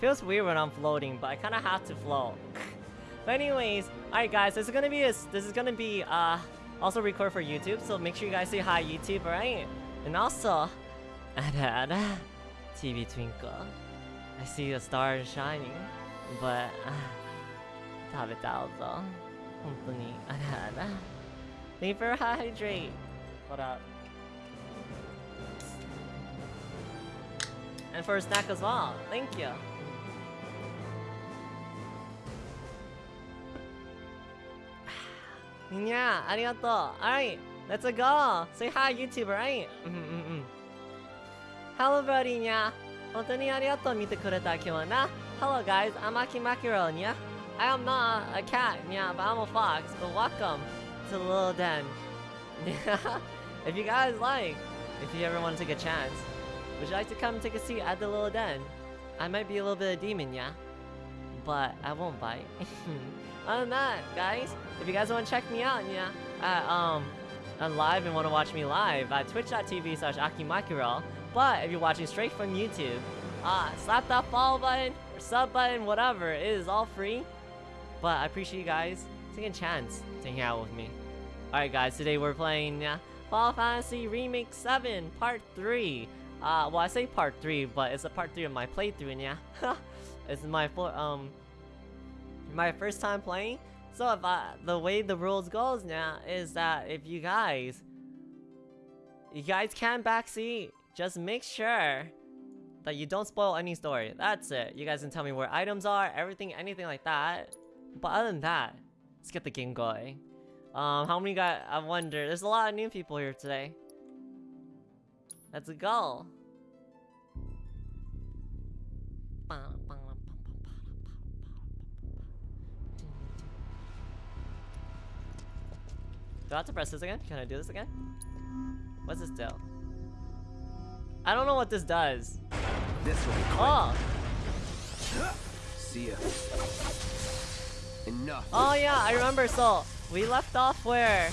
Feels weird when I'm floating, but I kind of have to float. but anyways, alright guys, this is gonna be a, this is gonna be uh also record for YouTube, so make sure you guys say hi YouTube, alright? And also, and TV Twinkle. I see a star shining, but uh, 食べたぞ。本当にあらあら。Thank you for hydrate. Hold up. And for a snack as well. Thank you. Yeah, arigato. Alright, let's go. Say hi, YouTube, right? Mm -mm -mm. Hello, buddy, nya. 本当にありがとう見てくれた今日はな。Hello, guys. I'm Aki Makiro, nya. I am not a cat, yeah, but I'm a fox. But welcome to the little den. if you guys like, if you ever want to take a chance, would you like to come take a seat at the little den? I might be a little bit of demon, yeah? But I won't bite. Other than that, guys, if you guys want to check me out, yeah, at, um, on live and want to watch me live at twitch.tv slash akimakiro. But if you're watching straight from YouTube, uh, slap that follow button or sub button, whatever. It is all free. But I appreciate you guys taking a chance to hang out with me. Alright guys, today we're playing uh, Final Fantasy Remake 7 Part 3. Uh, well I say Part 3, but it's a Part 3 of my playthrough, and yeah. it's my um, my first time playing. So if I, the way the rules goes now is that if you guys, you guys can backseat, just make sure that you don't spoil any story. That's it. You guys can tell me where items are, everything, anything like that. But other than that, let's get the game going. Um, how many got? I wonder. There's a lot of new people here today. Let's go. Do I have to press this again? Can I do this again? What's this do? I don't know what this does. This will be quick. Oh! See ya. Enough. Oh yeah, I remember. So we left off where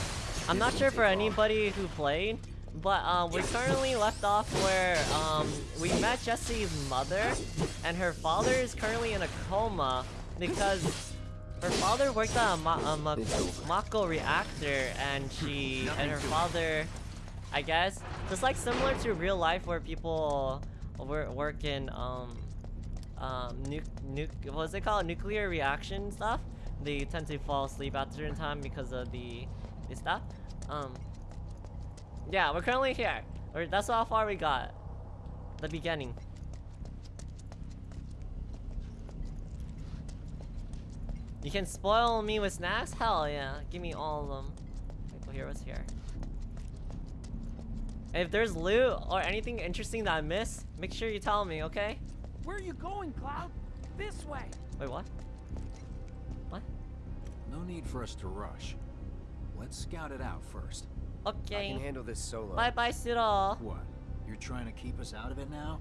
I'm not sure for anybody who played, but um, we currently left off where um, we met Jesse's mother, and her father is currently in a coma because her father worked at a, Ma a Ma Mako reactor, and she and her father, I guess, just like similar to real life where people work work in um um nuke nuke what's it called nuclear reaction stuff they tend to fall asleep at a certain time because of the, the stuff. Um, yeah, we're currently here. Or that's how far we got. The beginning. You can spoil me with snacks? Hell yeah. Give me all of them. Okay, here, what's here? If there's loot or anything interesting that I missed, make sure you tell me, okay? Where are you going, Cloud? This way. Wait, what? What? No need for us to rush. Let's scout it out first. Okay. I can handle this solo. Bye bye, Cyril. What? You're trying to keep us out of it now?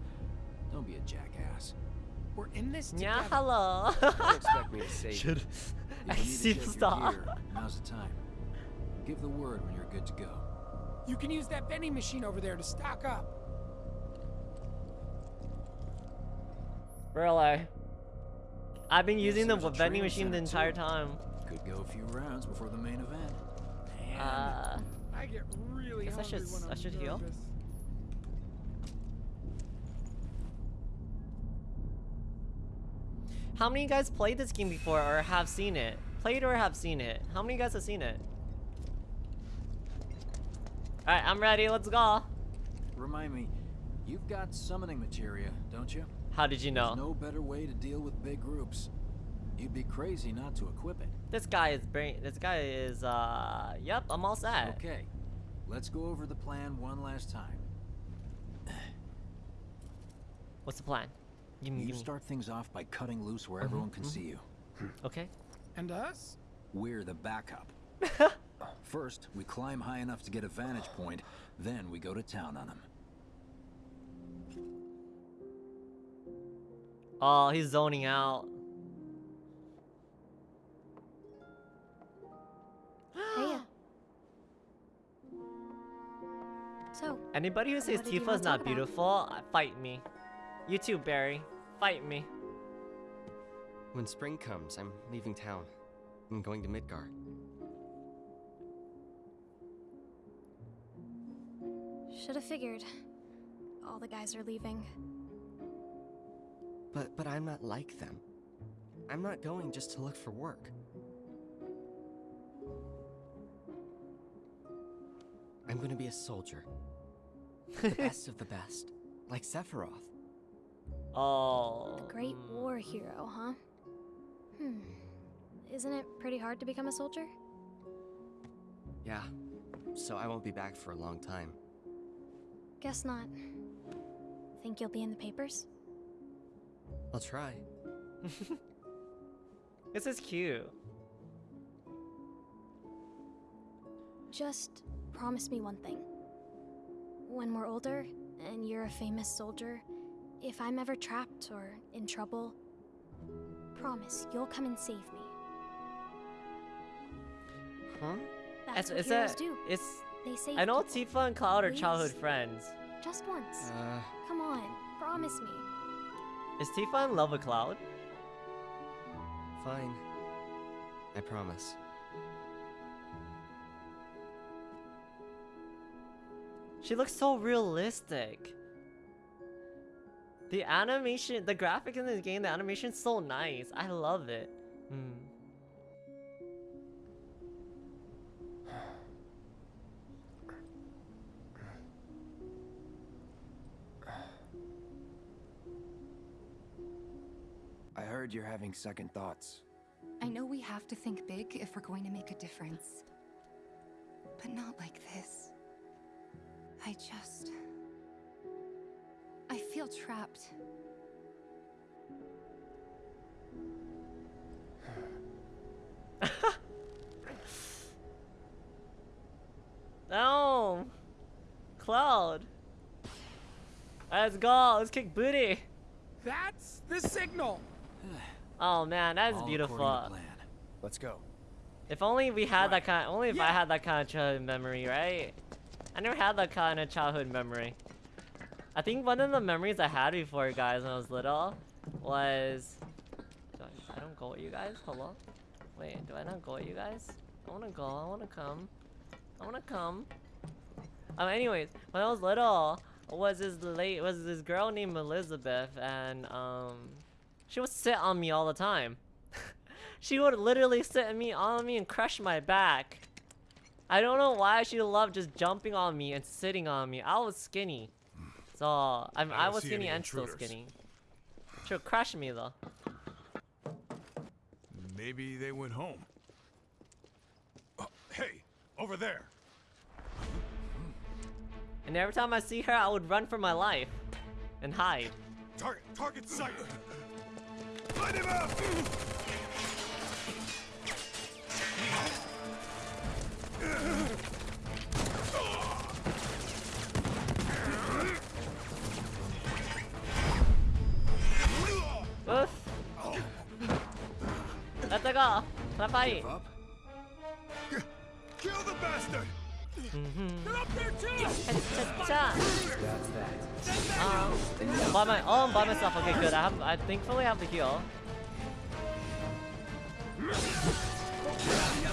Don't be a jackass. We're in this together. Yeah, hello. Don't expect me to save you. Should If I you need see to check stop. gear, now's the time. Give the word when you're good to go. You can use that vending machine over there to stock up. Really? I've been using the vending machine the entire too. time. Could go a few rounds before the main event. Man, Uh, I get really guess I should- when I I'm should heal. nervous. How many of you guys played this game before or have seen it? Played or have seen it? How many of you guys have seen it? Alright, I'm ready. Let's go. Remind me, you've got summoning materia, don't you? How did you know? There's no better way to deal with big groups. You'd be crazy not to equip it. This guy is brain. This guy is, uh, yep, I'm all set. Okay, let's go over the plan one last time. What's the plan? Give me, You give me. start things off by cutting loose where mm-hmm, everyone can mm-hmm. see you. Okay. And us? We're the backup. First, we climb high enough to get a vantage point, then we go to town on them. Oh, he's zoning out. Hey. So, Anybody who says What did you Tifa's not beautiful, uh, fight me. You too, Barry. Fight me. When spring comes, I'm leaving town. I'm going to Midgar. Should have figured. All the guys are leaving. But but I'm not like them. I'm not going just to look for work. I'm going to be a soldier. The best of the best. Like Sephiroth. Oh. The Great. War Hero, huh? Hmm. Isn't it pretty hard to become a soldier? Yeah. So I won't be back for a long time. Guess not. Think you'll be in the papers? I'll try. This is cute. Just promise me one thing. When we're older, and you're a famous soldier, if I'm ever trapped or in trouble, promise you'll come and save me. Huh? That's Is- what is heroes that- do. It's They save I know people. Tifa and Cloud are Please. childhood friends. Just once. Uh, Come on, promise me. Is Tifa in love with Cloud? fine. I promise. She looks so realistic. The animation, the graphic in this game, the animation's so nice. I love it. Hmm. I heard you're having second thoughts. I know we have to think big if we're going to make a difference. But not like this. I just. I feel trapped. No! Cloud! Let's go! Let's kick booty! That's the signal. Oh man, that's All beautiful. plan. Let's go. If only we had that Right. kind. Only if I had that kind of childhood memory, right? I never had that kind of childhood memory. I think one of the memories I had before, guys, when I was little, was. Do I, I don't go with you guys. Hello. Wait, do I not go with you guys? I wanna go. I wanna come. I wanna come. Um. Anyways, when I was little, was this late? Was this girl named Elizabeth, and um, she would sit on me all the time. She would literally sit on me on me and crush my back. I don't know why she loved just jumping on me and sitting on me. I was skinny. So I'm, I, don't was skinny and still skinny. She would crush me though. Maybe they went home. Oh, hey, over there. And every time I see her, I would run for my life and hide. Target, target sighted. Light him up! Oof. Let's go. Let's fight. Up? Kill the bastard! They're up there too! Cha-cha-cha. Um, by my, oh, I'm by myself. Okay, good. I have, I thankfully have the heal.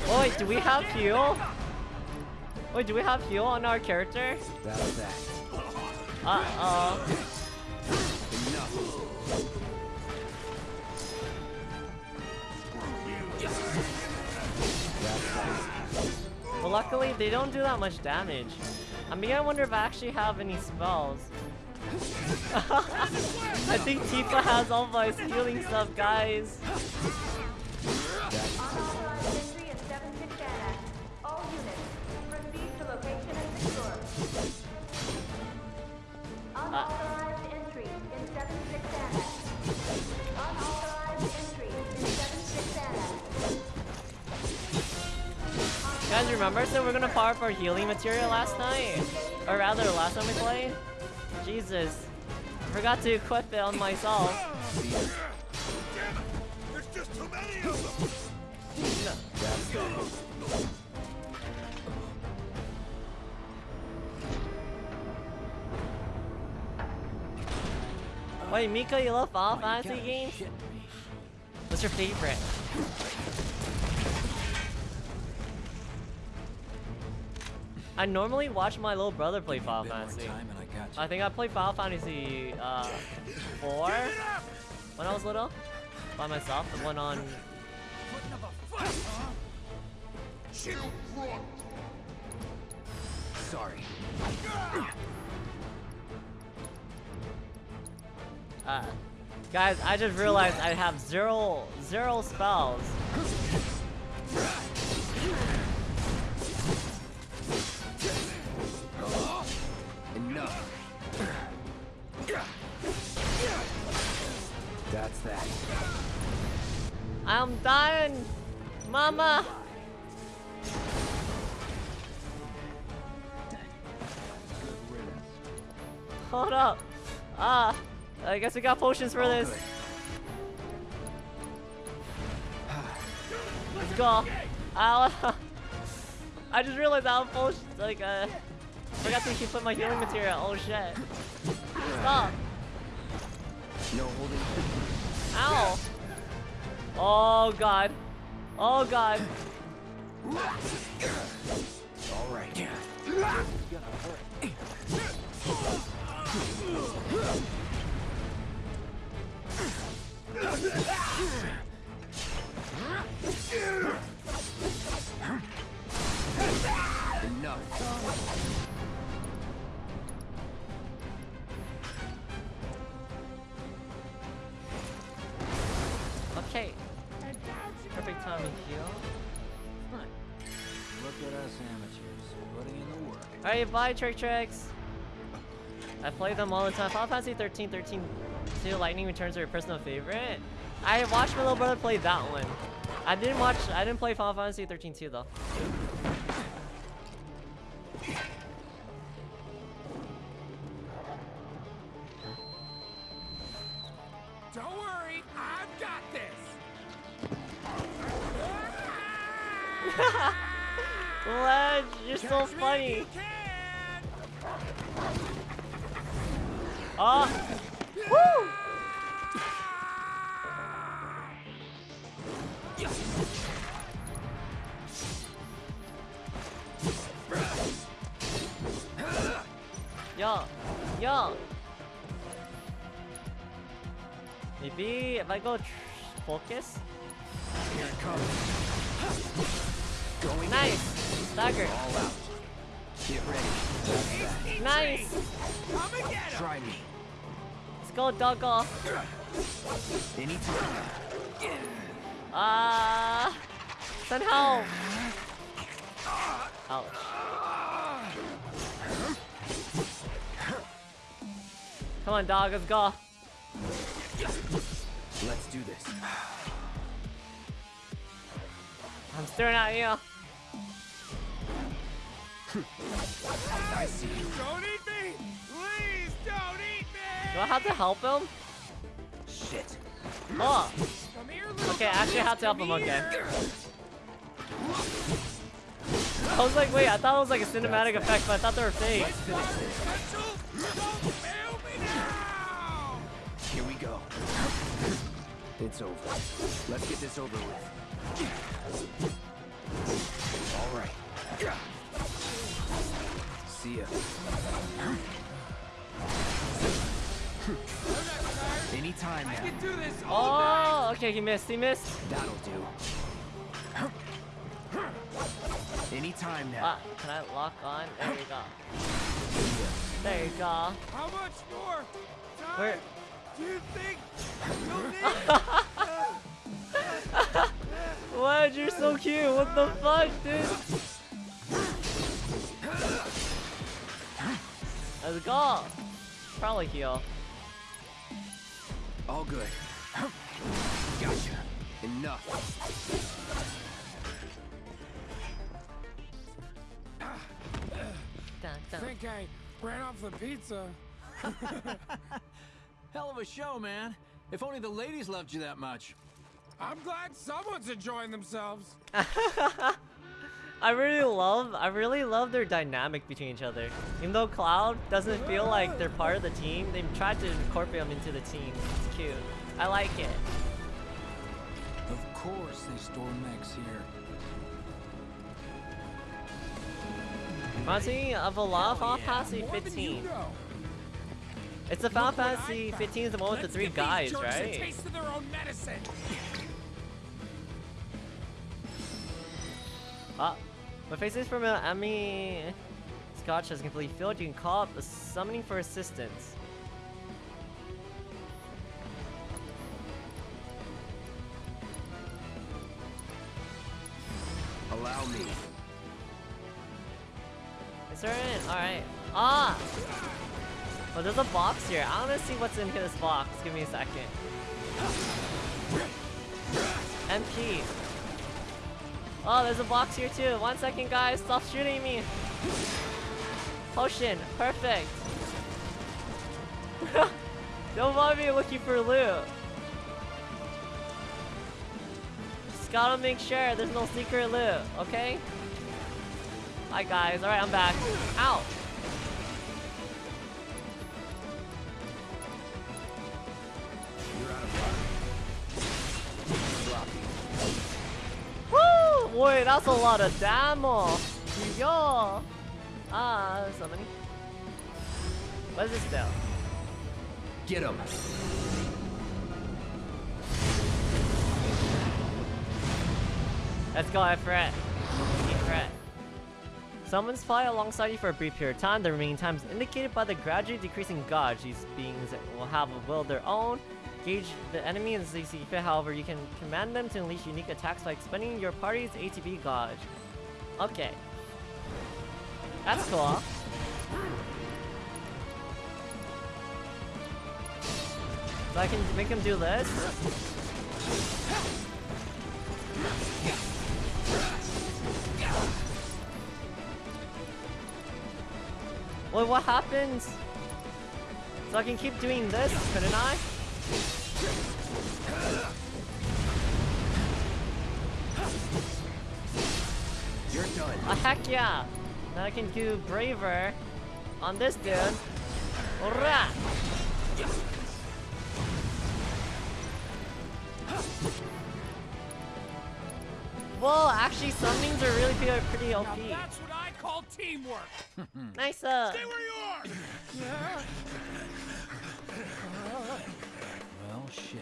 Oh wait, do we have heal? Wait, do we have heal on our character? That's luckily they don't do that much damage. I'm beginning to wonder if I actually have any spells. I think Tifa has all my healing stuff, guys. Remember so we're gonna power for healing material last night? Or rather, last time we played? Jesus. I forgot to equip it on myself. Damn it! There's just too many of them! Wait, Mika, you love Final oh you Fantasy games? The What's your favorite? I normally watch my little brother play Final Fantasy. I. I think I played Final Fantasy uh, 4 when I was little by myself. The one on Sorry. Uh, guys, I just realized I have zero, zero spells. Enough. That's that. I'm dying, Mama. Hold up. Ah, I guess we got potions for All this. good. Let's go. I just realized I have potions. Like, uh, forgot to keep put my healing material. Oh shit. Stop. No holding. Ow. Oh god. Oh god. All right. Bye Trick Tricks. I play them all the time. Final Fantasy 13, 13, 2 Lightning Returns are your personal favorite. I watched my little brother play that one. I didn't watch, I didn't play Final Fantasy 13 2 though. Let's go, doggo. Anytime. Ah. Send help. Ouch. Come on, dog. Let's go. Let's do this. I'm staring at you. I see you. Don't eat Do I have to help him? Shit. Oh. Here, Okay, I actually have to help him again. I was like, wait, I thought it was like a cinematic effect, but I thought they were fake. Let's finish this. Special, don't fail me now! Here we go. It's over. Let's get this over with. All right. See ya. Anytime I now. can do this all night! Oh, okay, he missed. He missed. That'll do. Anytime now. Ah, can I lock on? There you go. There you go. How much more time Where? do you think you'll need? What? You're so cute. What the fuck, dude? Let's go. Probably heal. All good. Gotcha. Enough. Dun, I think I ran off the pizza. Hell of a show, man. If only the ladies loved you that much. I'm glad someone's enjoying themselves. I really love, I really love their dynamic between each other. Even though Cloud doesn't feel like they're part of the team, they've tried to incorporate them into the team. It's cute. I like it. Of course they store mechs here. Reminds me of a lot of Final Yeah, Fantasy more than you 15. It's the Final Look what I Fantasy 15 is the one with the Let's three guys, jerks A right? taste of their own medicine. Ah, when faces from an enemy Scotch has completely filled, you can call up a summoning for assistance. Allow me. Is there an alright. Ah! Well, there's a box here. I wanna see what's in this box. Give me a second. MP. Oh, there's a box here too. One second, guys. Stop shooting me. Potion. Perfect. Don't mind me looking for loot. Just gotta make sure there's no secret loot, okay? Hi guys, alright, I'm back. Ow! Boy, that's a lot of damage! Yo! Ah, so many. What is this do? Get him. Let's go, Ifrit. Ifrit. Summons fly alongside you for a brief period of time. The remaining time is indicated by the gradually decreasing gauge. These beings will have a will of their own. Gauge the enemy see fit. However, you can command them to unleash unique attacks by expending your party's ATB gauge. Okay. That's cool. So I can make him do this. Well, what happens? So I can keep doing this, couldn't I? You're done. Oh, heck yeah! Now I can do braver on this dude. Alright! Whoa, actually summonings are really pretty, pretty Now that's what I call teamwork. Nice uh Stay where you are. Well, shit.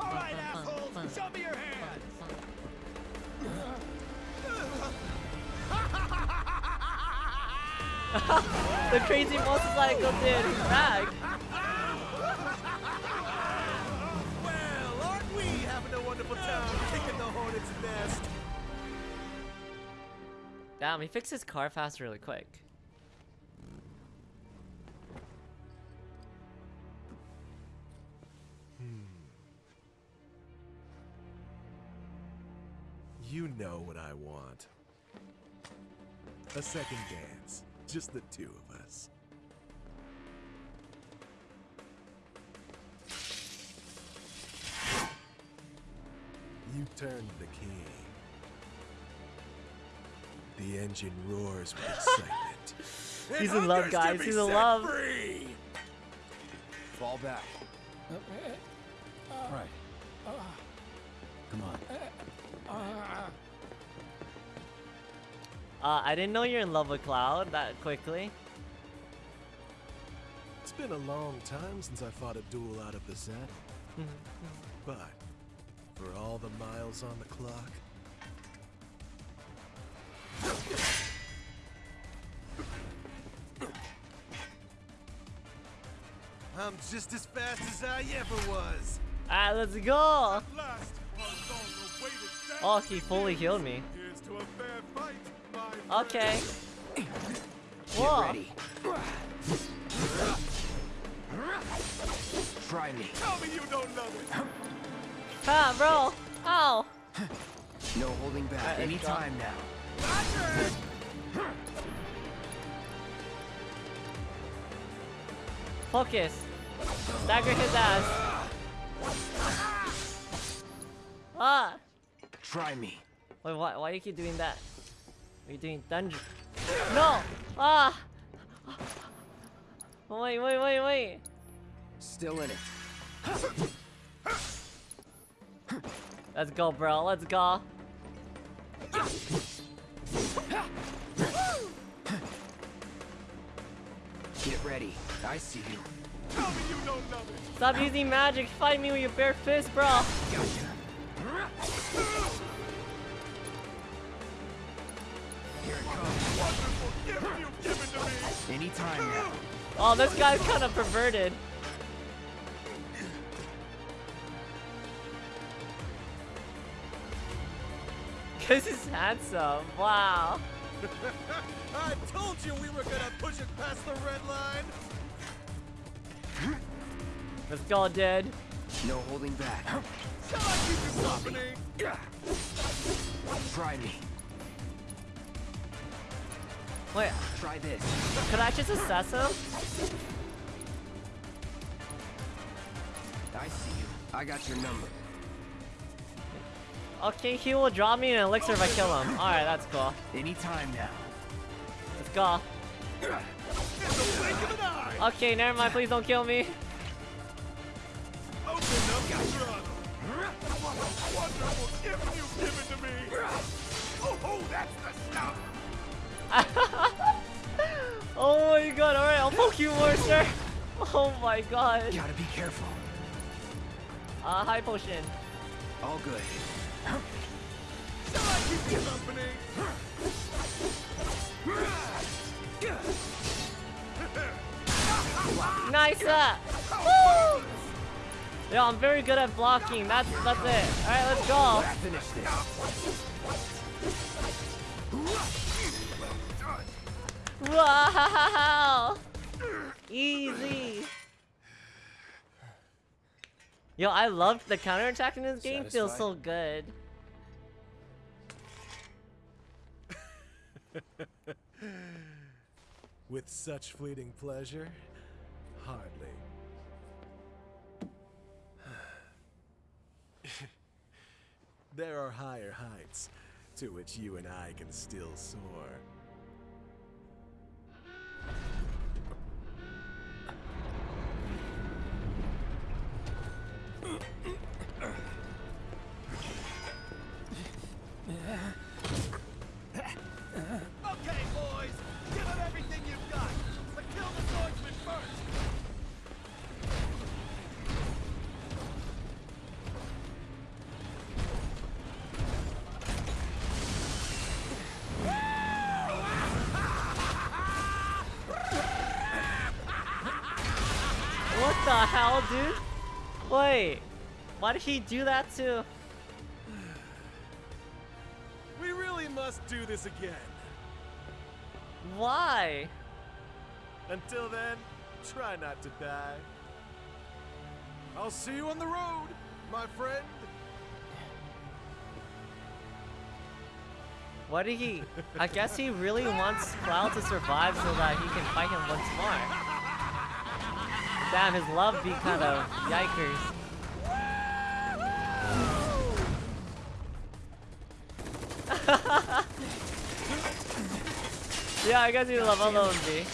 All right, assholes, show me your hands. the crazy motorcycle dude, he's back! Well, aren't we having a wonderful time kicking the hornet's nest? Damn, he fixed his car fast really quick. You know what I want. A second dance. Just the two of us. You turned the key. The engine roars with excitement. He's in love, guys. He's in love. Free! Fall back. Right. Come on. Uh, I didn't know you're in love with Cloud that quickly. It's been a long time since I fought a duel out of the set. but for all the miles on the clock, I'm just as fast as I ever was. Alright, let's go! Last, our long-awaited Oh, he fully healed me. Here's to a fair fight, my Okay. Get Whoa. ready. Try me. Tell me you don't love it. Ah, bro! Ow! No holding back. Alright, let's go. Anytime now. Focus! Stagger his ass! Ah! Try me. Wait, why, why do you keep doing that? Are you doing dungeon? No! Ah! Wait, wait, wait, wait! Still in it. Let's go, bro. Let's go. Get ready. I see you. Tell me you know. Stop using magic. Fight me with your bare fist, bro. Gotcha. Here it comes. Wonderful gift you've given to me. Anytime now. Oh, this guy's kind of perverted. Cause he's handsome. Wow. I told you we were gonna push it past the red line. Let's go, dude. No holding back. Shall I keep you company? Try me. Wait, Try this. could I just assess him? I see you. I got your number. Okay, he will draw me an elixir if I kill him. Alright, that's cool. Anytime now. Let's go. In the blink of an eye. Okay, never mind. Please don't kill me. Open up wonderful gift you've given to me. Oh, oh, that's the stuff. oh my god, alright, I'll poke you more, sir. Oh my god. Gotta be careful. Uh, high potion. All good. I keep you company? Nice! Uh. Yo, I'm very good at blocking. That's that's it. Alright, let's go. Finish this. Wow! Easy. Yo, I loved the counterattack in this game. Feels so good. With such fleeting pleasure? Hardly. There are higher heights to which you and I can still soar. Okay, Why did he do that to... We really must do this again. Why? Until then, try not to die. I'll see you on the road, my friend. What did he... I guess he really wants Cloud to survive so that he can fight him once more. Damn, his love be kind of yikers. Yeah, I guess he love alone B.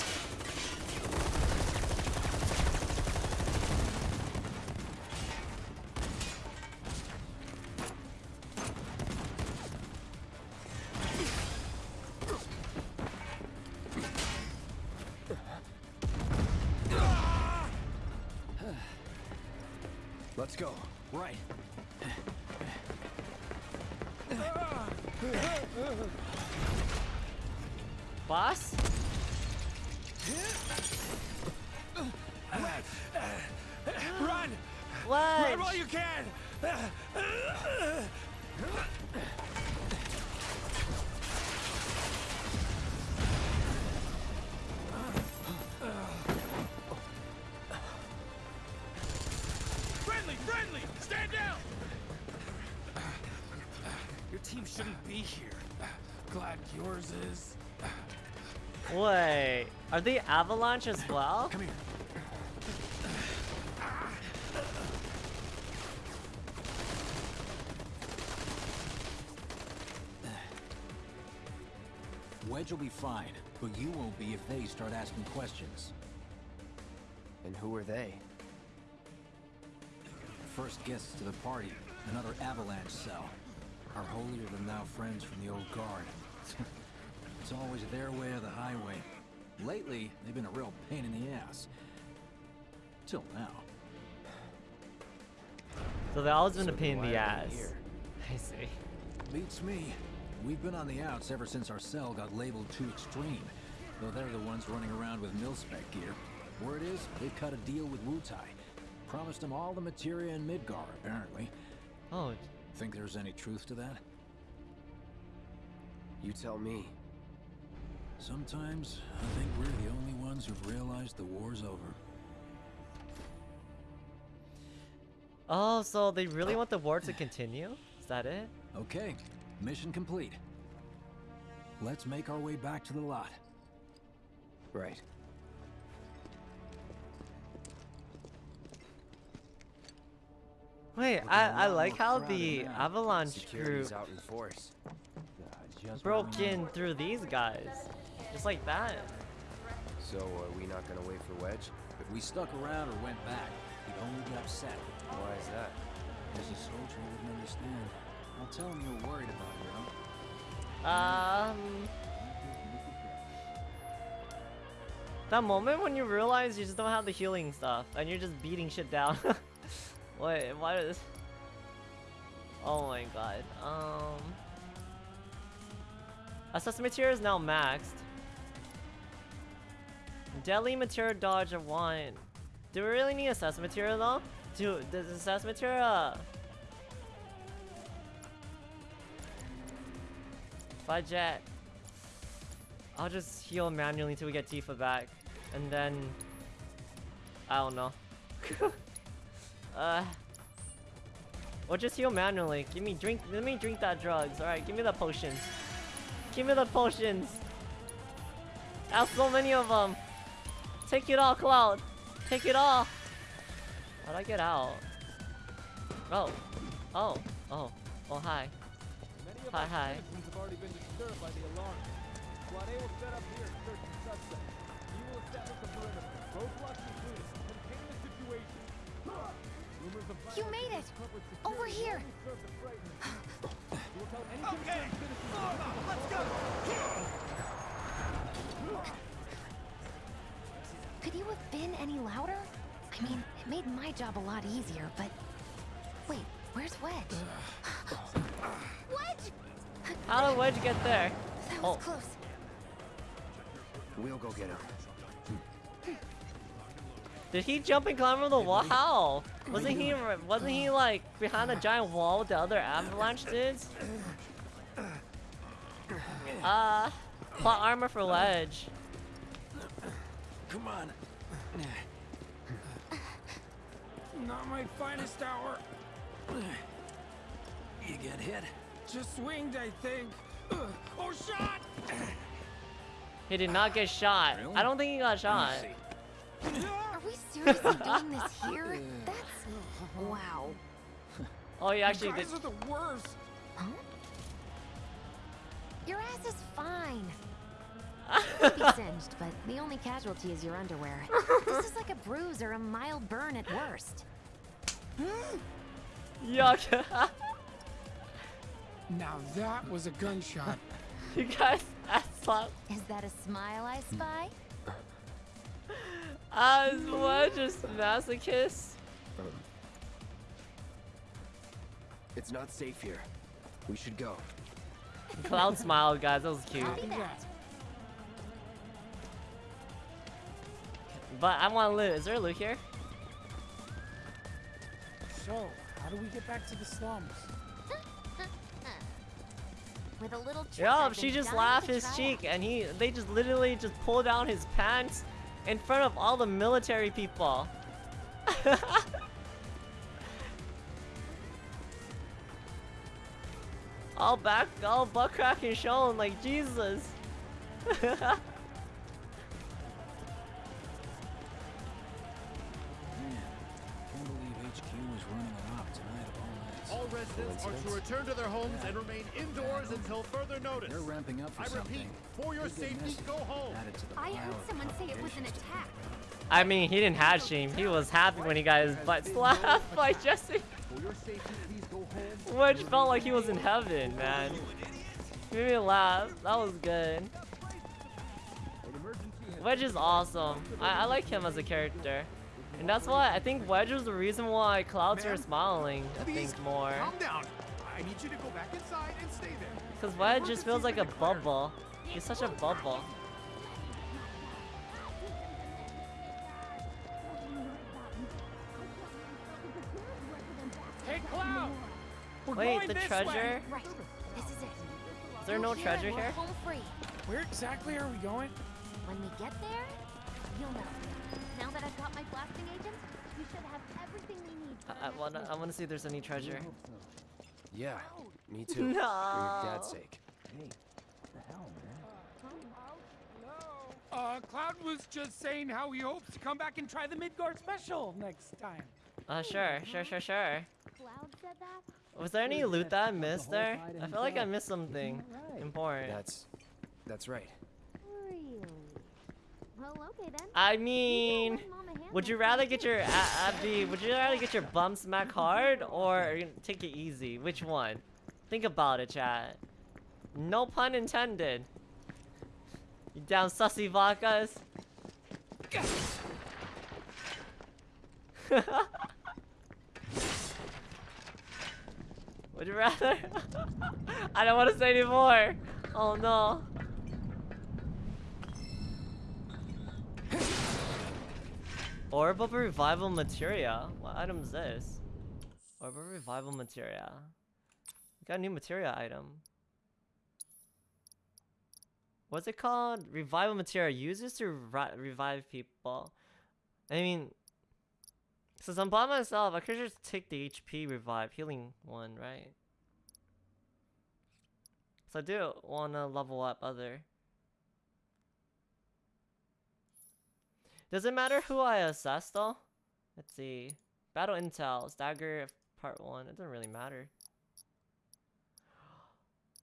Let's go. Right. Boss? Run! What? Run while you can! Wait, are they Avalanche as well? Come here. Wedge will be fine, but you won't be if they start asking questions. And who are they? First guests to the party. another avalanche cell. Our holier-than-thou friends from the old guard. it's always their way or the highway. Lately, they've been a real pain in the ass. Till now. So they always been So a pain in the ass. I see. Beats me. We've been on the outs ever since our cell got labeled too extreme. Though they're the ones running around with mil-spec gear. Word is, they've cut a deal with Wutai. Promised them all the materia in Midgar, apparently. Oh, Think there's any truth to that? You tell me. Sometimes, I think we're the only ones who've realized the war's over. oh, so they really want the war to continue? Is that it? Okay, mission complete. Let's make our way back to the lot. Right. Wait, I, I, a I lot like how the. Avalanche Security's group out in force. Broke in through these guys. Just like that. So are we not gonna wait for Wedge? If we stuck around or went back, he'd only get upset. Why is that? As a soldier, he wouldn't understand. I'll tell him you're worried about you, know? Um, that moment when you realize you just don't have the healing stuff and you're just beating shit down. Wait, why is? Oh my god. Um, Assessment material is now maxed. Deadly material dodge of one. Do we really need assess material though? Dude, does assess material? Budget. I'll just heal manually until we get Tifa back. And then... I don't know. uh... Or just heal manually. Give me drink- let me drink that drugs. Alright, give me the potions. Give me the potions. I have so many of them. Take it all, Cloud. Take it all. How'd I get out? Oh. Oh. Oh. Oh, hi. Hi, hi. have already been disturbed by the alarm. Squad A will set up here and search the suspect. You will establish the perimeter. Roadblocks included. Contain the situation. Rumors of You made it! Over here! Okay, let's go. Been any louder? I mean, it made my job a lot easier, but... Wait, where's Wedge? Wedge! How did Wedge get there? That was Oh. close. We'll go get him. Did he jump and climb over the wall? How? Wasn't he wasn't he like behind a giant wall with the other avalanche dudes? Uh plot armor for Wedge. Come on. Not my finest hour. You get hit? Just swinged, I think. Ugh. Oh, shot! He did not get shot. Really? I don't think he got shot. Are we seriously doing this here? That's... Wow. Oh, he actually you did. are the worst. Huh? Your ass is fine. Maybe singed, but the only casualty is your underwear. This is like a bruise or a mild burn at worst. Yuck. Now that was a gunshot. you guys that's slap. Is that a smile I spy? As Wedge is masochist. Um, it's not safe here. We should go. Cloud smiled, guys. That was cute. But I want loot. Is there loot here? So, how do we get back to the slums? With a little trick Yeah, I've she just dying laughed his cheek out. and he they just literally just pulled down his pants in front of all the military people. all back all butt crack and shown like Jesus. residents are to return to their homes and remain indoors until further notice. They're ramping up for I something. repeat, for your safety, message go home. added to the I heard someone say it was an attack. I mean, he didn't have shame. He was happy when he got his butt slapped by Jesse. For your safety, please go Wedge felt like he was in heaven, man. Made me laugh. That was good. Wedge is awesome. I, I like him as a character. And that's why I think Wedge was the reason why Clouds are smiling, I think, more. Calm down. I need you to go back inside and stay there. Because Wedge just feels like a bubble. He's such a bubble. Hey, Cloud! We're Wait, the treasure? Right. This is it. Is there no treasure here? Where exactly are we going? When we get there, you'll know. Now that I've got my blasting agent, we should have everything we need. I, I wanna. I wanna see if there's any treasure. Yeah, me too. For your dad's No. sake. Uh, Cloud was just saying how he hopes to come back and try the Midgar special next time. Uh, sure, sure, sure, sure. Cloud said that? Was there any loot that I missed there? I feel like I missed something important. That's that's right. Well, okay then. I mean, would you rather get your uh, uh, a- Abby? Would you rather get your bum smack hard or take it easy? Which one? Think about it, chat. No pun intended. You down sussy vodkas? Would you rather? I don't want to say anymore. Oh no. Orb of Revival Materia. What item is this? Orb of Revival Materia. We got a new materia item. What's it called? Revival Materia. Uses to re revive people. I mean, since I'm by myself, I could just take the HP revive healing one, right? So I do want to level up other. Does it matter who I assess though? Let's see. Battle Intel, Stagger Part 1. It doesn't really matter.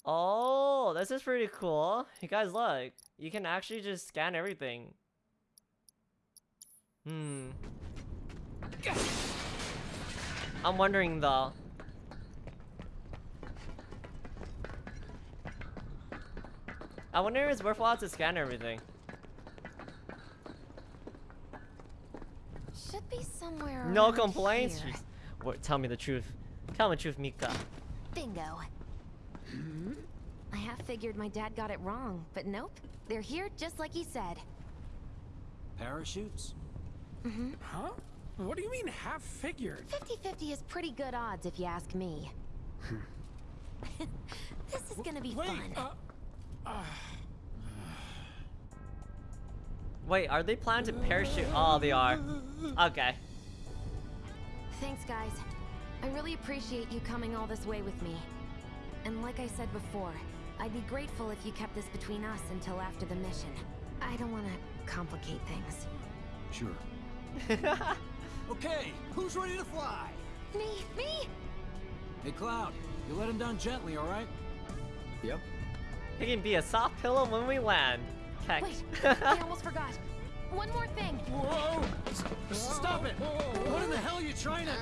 Oh, this is pretty cool. You guys look. You can actually just scan everything. Hmm. I'm wondering though. I wonder if it's worthwhile to scan everything. Should be somewhere. No complaints. here. Jeez. What, tell me the truth. Tell me the truth, Mika. Bingo. I half figured my dad got it wrong, but nope. They're here just like he said. Parachutes? Mm-hmm. Huh? What do you mean half figured? 50-50 is pretty good odds if you ask me. this is gonna be Wait, fun. uh, uh, Wait, are they planning to parachute? Oh, they are. Okay. Thanks, guys. I really appreciate you coming all this way with me. And like I said before, I'd be grateful if you kept this between us until after the mission. I don't want to complicate things. Sure. okay, who's ready to fly? Me, me! Hey, Cloud, you let him down gently, all right? Yep. He can be a soft pillow when we land. Heck. Wait, I almost forgot. One more thing. Whoa! S- Stop it! What in the hell are you trying to...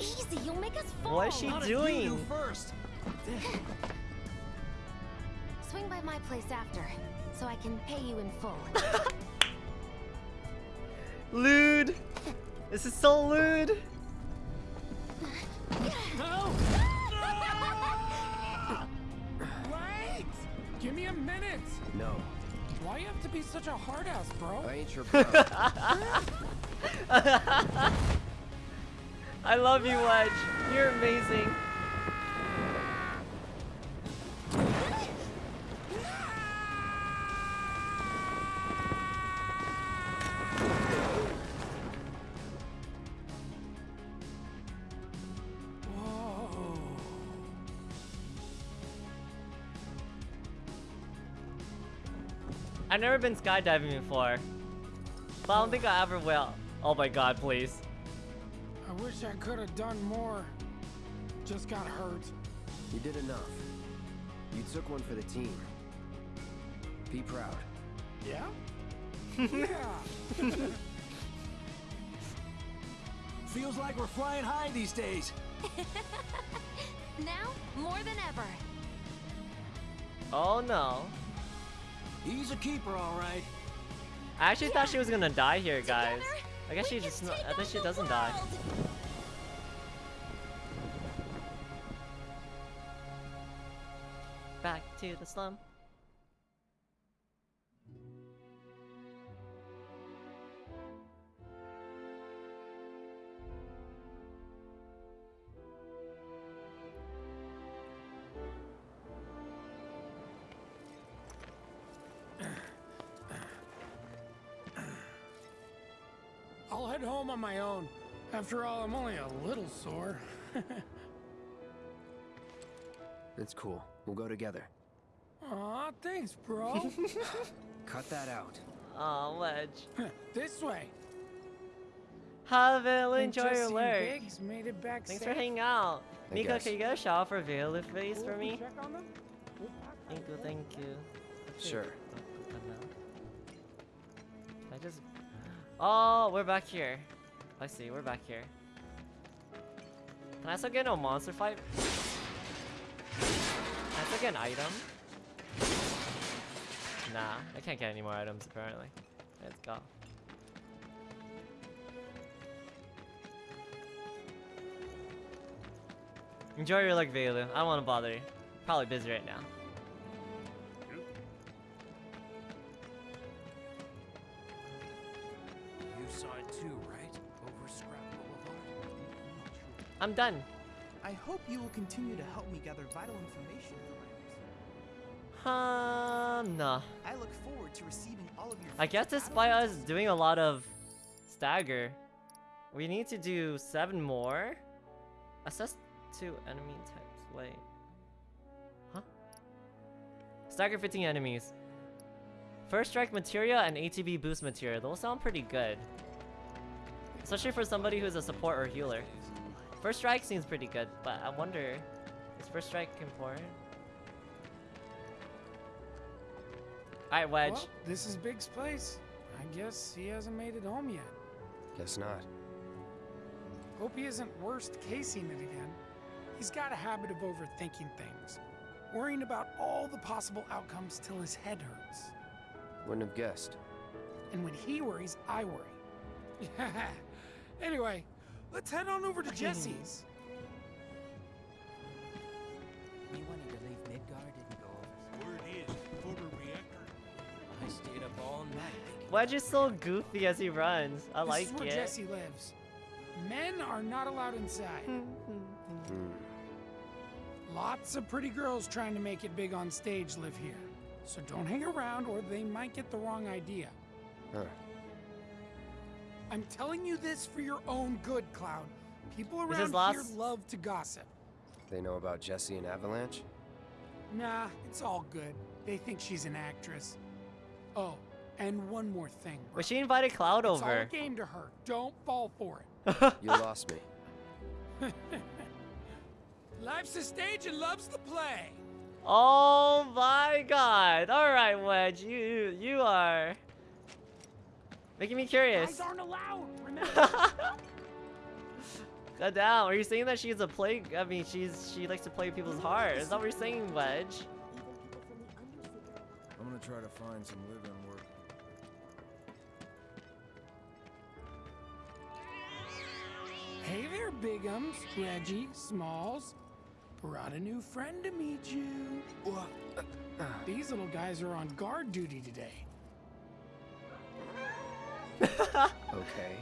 Easy, you'll make us fall. What is she Not if you doing? do first. Swing by my place after, so I can pay you in full. Lewd. This is so lewd. No! Ah! Give me a minute! No, Why you have to be such a hard ass, bro? I ain't your bro. I love you, Wedge. You're amazing. I've never been skydiving before. But I don't think I ever will. Oh my god, please. I wish I could have done more. Just got hurt. you did enough. You took one for the team. Be proud. Yeah? yeah. Feels like we're flying high these days. now, more than ever. Oh no. He's a keeper, all right. I actually thought she was gonna die here, guys. I guess she just. I think she doesn't die. Back to the slum. On my own. After all, I'm only a little sore. That's cool. We'll go together. Aw, thanks, bro. Cut that out. Oh, Wedge. this way. Hi, Vale. And Enjoy your Jessie and work. Made it back Thanks safe. for hanging out. I Miko, guess. can you get a shout for Vale, please, for me? Check on? Thank you, thank you. Sure. I just. Oh, we're back here. I see, we're back here. Can I still get no monster fight? Can I still get an item? Nah, I can't get any more items apparently. Let's go. Enjoy your luck, Velu. I don't want to bother you. Probably busy right now. I'm done. I hope you will continue to help me gather vital information for my research. Um, nah. I look forward to receiving all of your I guess despite us doing a lot of stagger, we need to do seven more. Assess two enemy types. Wait. Huh? Stagger 15 enemies. First strike materia and ATB boost materia. Those sound pretty good. Especially for somebody who's a support or healer. First strike seems pretty good, but I wonder, is first strike important? Alright, Wedge. Well, this is Biggs' place. I guess he hasn't made it home yet. Guess not. Hope he isn't worst casing it again. He's got a habit of overthinking things, worrying about all the possible outcomes till his head hurts. Wouldn't have guessed. And when he worries, I worry. anyway, let's head on over to Jessie's. Me wanting to leave Midgar didn't go. Word is, photoreactor. I stayed up all night. Wedge is so goofy as he runs. I this like is where it. Jessie lives. Men are not allowed inside. Hmm. Lots of pretty girls trying to make it big on stage live here. So don't hang around or they might get the wrong idea. Huh. I'm telling you this for your own good, Cloud. People around here lots- love to gossip. They know about Jessie and Avalanche? Nah, it's all good. They think she's an actress. Oh, and one more thing. Bro. But she invited Cloud It's all over. a game to her. Don't fall for it. You lost me. Life's a stage and love's the play. Oh my god. Alright, Wedge. You you are making me curious. Guys aren't allowed. Remember? God damn, are you saying that she's a plague? I mean, she's she likes to play people's hearts. Is that what you're saying, Wedge? I'm gonna try to find some live-in work. hey there, Bigums, Reggie, Smalls. Brought a new friend to meet you. These little guys are on guard duty today. Okay.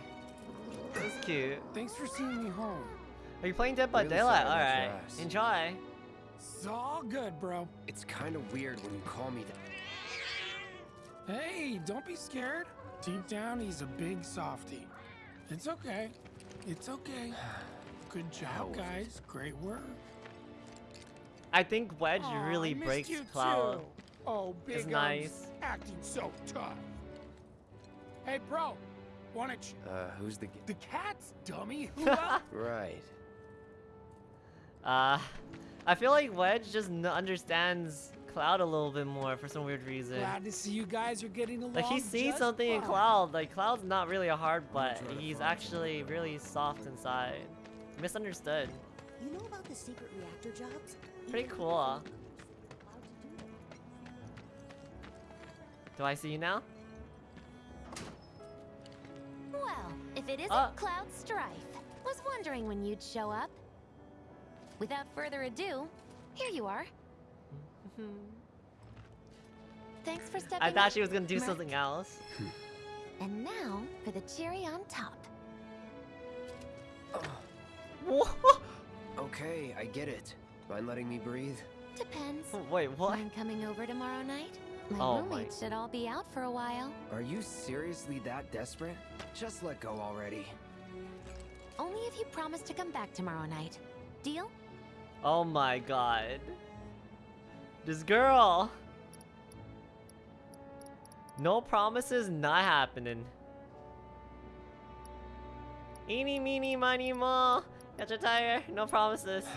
That's cute. Thanks for seeing me home. Are you playing Dead by Really Daylight? sorry about your Alright. ass. Enjoy. It's all good, bro. It's kind of weird when you call me that. Hey, don't be scared. Deep down, he's a big softy. It's okay. It's okay. Good job, with it. guys. Great work. I think Wedge Aw, really I missed breaks you Cloud. too. Oh, big It's nice. acting so tough. Hey, bro, wanna ch- Uh, who's the... the cats, dummy? Who else? Right. Uh, I feel like Wedge just n understands Cloud a little bit more for some weird reason. Glad to see you guys are getting along Like he sees just something in. Cloud. Like Cloud's not really a hard butt. He's actually really soft inside. Misunderstood. You know about the secret reactor jobs? Pretty cool. Do I see you now? Well, if it isn't Ah. Cloud Strife, was wondering when you'd show up. Without further ado, here you are. Thanks for stepping I thought up, she was gonna do Merc. something else. And now for the cherry on top. Okay, I get it. Mind letting me breathe? Depends. Wait, what? Mind coming over tomorrow night? My Oh my- should all be out for a while. Are you seriously that desperate? Just let go already. Only if you promise to come back tomorrow night. Deal? Oh my god. This girl. No promises, not happening. Eeny, meeny, miny, mo. Got your tire. No promises.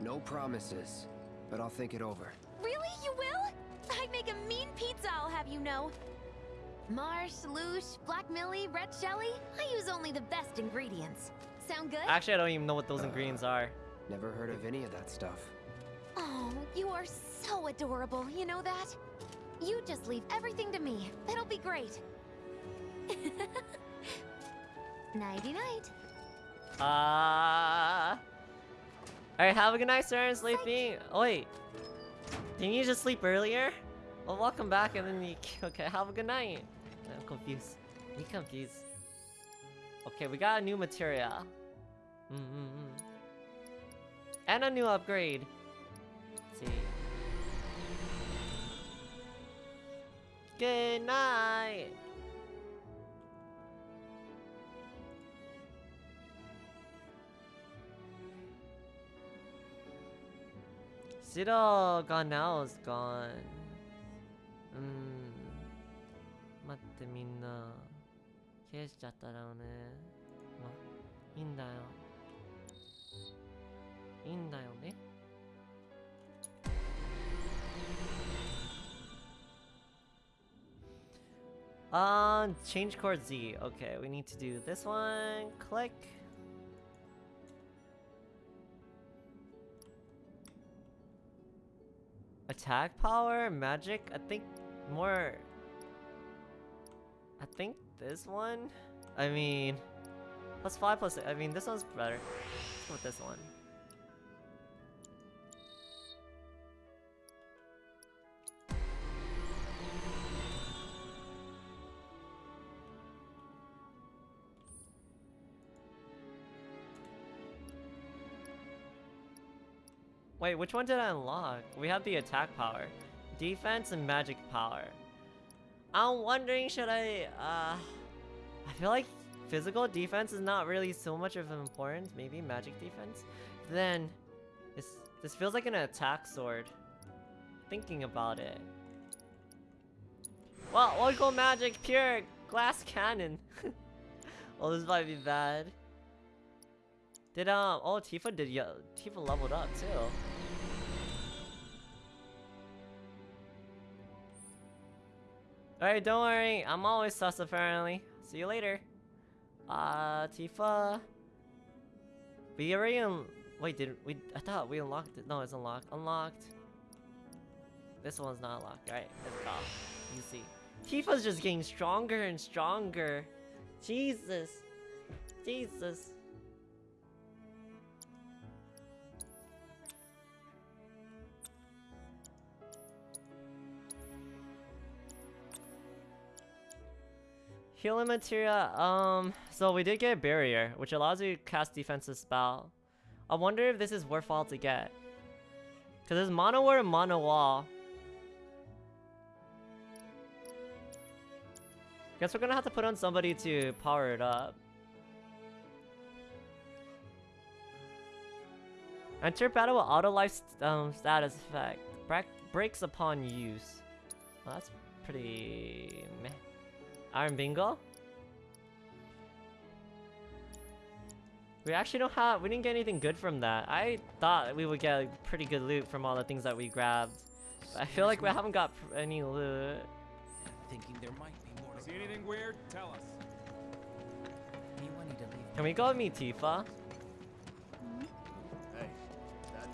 No promises, but I'll think it over. Really? You will? I'd make a mean pizza, I'll have you know. Marsh, Loosh, Black Millie, Red Shelly. I use only the best ingredients. Sound good? Actually, I don't even know what those ingredients are. Never heard of any of that stuff. Oh, you are so adorable, you know that? You just leave everything to me. That'll be great. Nighty night. Uh. Alright, have a good night, sir, and sleeping. Oh, wait. Didn't you just sleep earlier? Well, welcome back, and then you. Okay, have a good night. I'm confused. Me confused. Okay, we got a new materia. Mm -hmm. And a new upgrade. Let's see. Good night. Siroga now is gone. うーん。待ってみんな。消しちゃっただろうね。ま、いいんだよ。いいんだよね。Um, change chord Z. Okay, we need to do this one. Click. Attack power, magic. I think more. I think this one. I mean, plus five plus. I mean, this one's better. With this one. Wait, which one did I unlock? We have the attack power, defense, and magic power. I'm wondering, should I, uh... I feel like physical defense is not really so much of an importance. Maybe magic defense? Then, this, this feels like an attack sword. Thinking about it. Well, go magic, pure, glass cannon. well, this might be bad. Did, um, oh, Tifa did, yeah, Tifa leveled up, too. Alright, don't worry, I'm always sus apparently. See you later. Uh, Tifa. We already un- wait, did we- I thought we unlocked it. No, it's unlocked. Unlocked. This one's not unlocked. Alright, let's go. You see. Tifa's just getting stronger and stronger. Jesus. Jesus. Healing materia, um, so we did get a barrier, which allows you to cast defensive spell. I wonder if this is worthwhile to get. Cause there's Manaward and Manawall. Guess we're gonna have to put on somebody to power it up. Enter battle with auto life st um, status effect. Break breaks upon use. Well, that's pretty meh. Iron Bingo? We actually don't have, we didn't get anything good from that. I thought we would get like, pretty good loot from all the things that we grabbed. But I feel like we haven't got any loot. Thinking there might be more. See anything weird? Tell us. Anyone need to leave? Can we go meet Tifa? Hey, that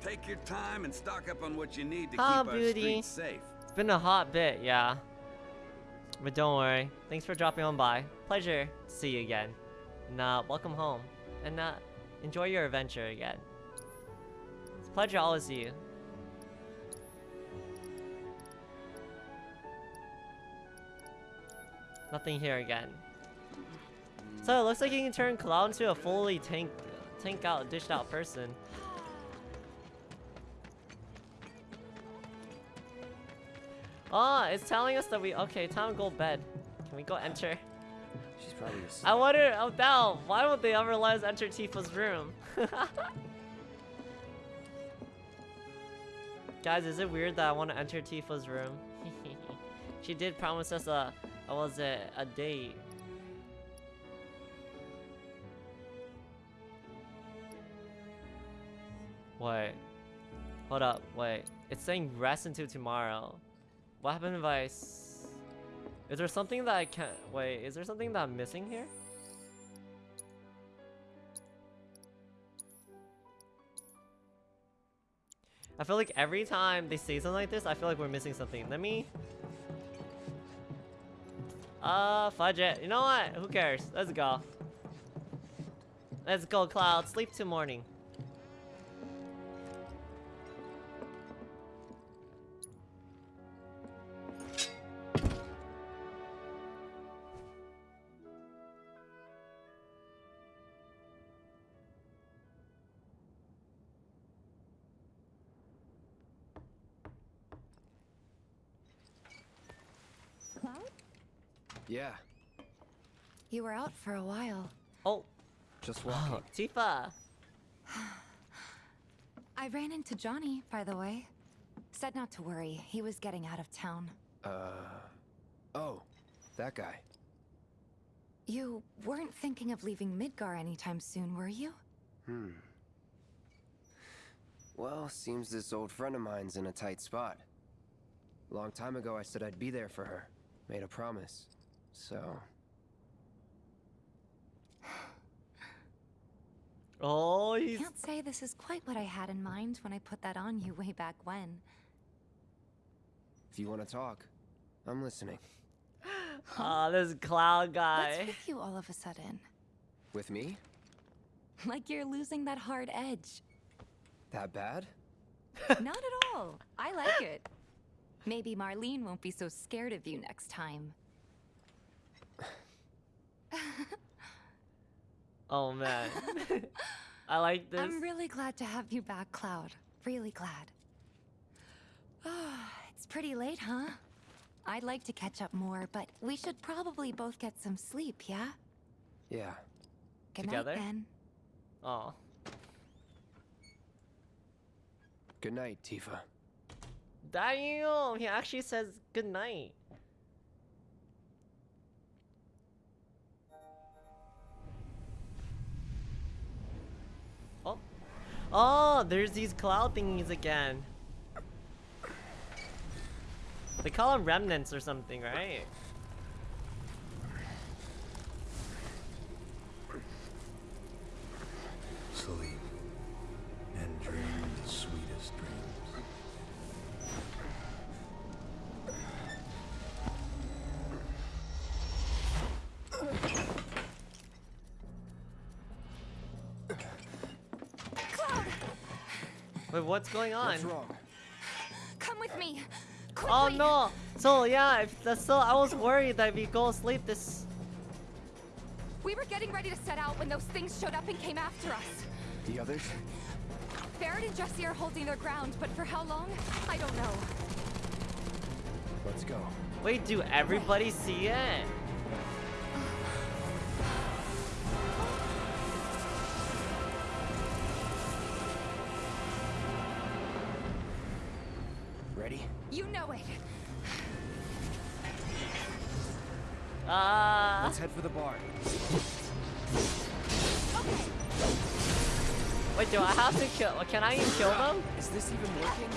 Take your time and stock up on what you need to keep our beauty. streets safe. It's been a hot bit, yeah. But don't worry. Thanks for dropping on by. Pleasure to see you again. And uh, welcome home. And uh, enjoy your adventure again. It's a pleasure to always see you. Nothing here again. So it looks like you can turn Cloud into a fully tank, tank out, dished out person. Oh, it's telling us that we okay. Time to go bed. Can we go enter? She's probably asleep. I wonder. Oh, now why would they ever let us enter Tifa's room? Guys, is it weird that I want to enter Tifa's room? she did promise us a, what was it, a date. Wait. Hold up, wait. It's saying rest until tomorrow. What happened if I... Is there something that I can't... Wait, is there something that I'm missing here? I feel like every time they say something like this, I feel like we're missing something. Let me... Uh, fudge it. You know what? Who cares? Let's go. Let's go, Cloud. Sleep till morning. You were out for a while. Oh. just walking. Oh, Tifa. I ran into Johnny, by the way. Said not to worry. He was getting out of town. Uh, oh, that guy. You weren't thinking of leaving Midgar anytime soon, were you? Hmm. Well, seems this old friend of mine's in a tight spot. Long time ago, I said I'd be there for her. Made a promise. So, Oh, he's... Can't say this is quite what I had in mind when I put that on you way back when. if you want to talk, I'm listening. Ah, this cloud guy. What's guy. with you all of a sudden? With me? Like you're losing that hard edge. That bad? Not at all. I like it. Maybe Marlene won't be so scared of you next time. Oh man. I like this. I'm really glad to have you back, Cloud. Really glad. it's pretty late, huh? I'd like to catch up more, but we should probably both get some sleep, yeah? Yeah. Good Together? night, then. Oh. Good night, Tifa. Damn, he actually says good night. Oh, there's these cloud thingies again. They call them remnants or something, right? What's going on? What's wrong? Come with me! Oh no! So yeah, if that's so I was worried that if we go sleep this We were getting ready to set out when those things showed up and came after us. The others? Barret and Jessie are holding their ground, but for how long? I don't know. Let's go. Wait, do everybody see it? Ah. Let's head for the bar. Wait, do I have to kill? Can I even kill them? Is this even working?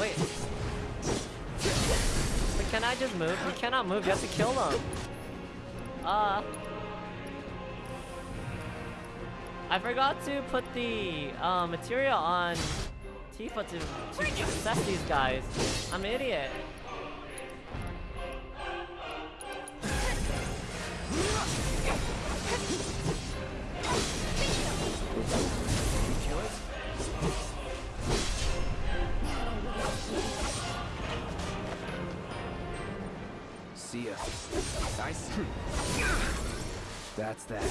Wait. But can I just move? You cannot move. You have to kill them. Uh. I forgot to put the uh, material on Tifa to, to assess these guys. I'm an idiot. That's that.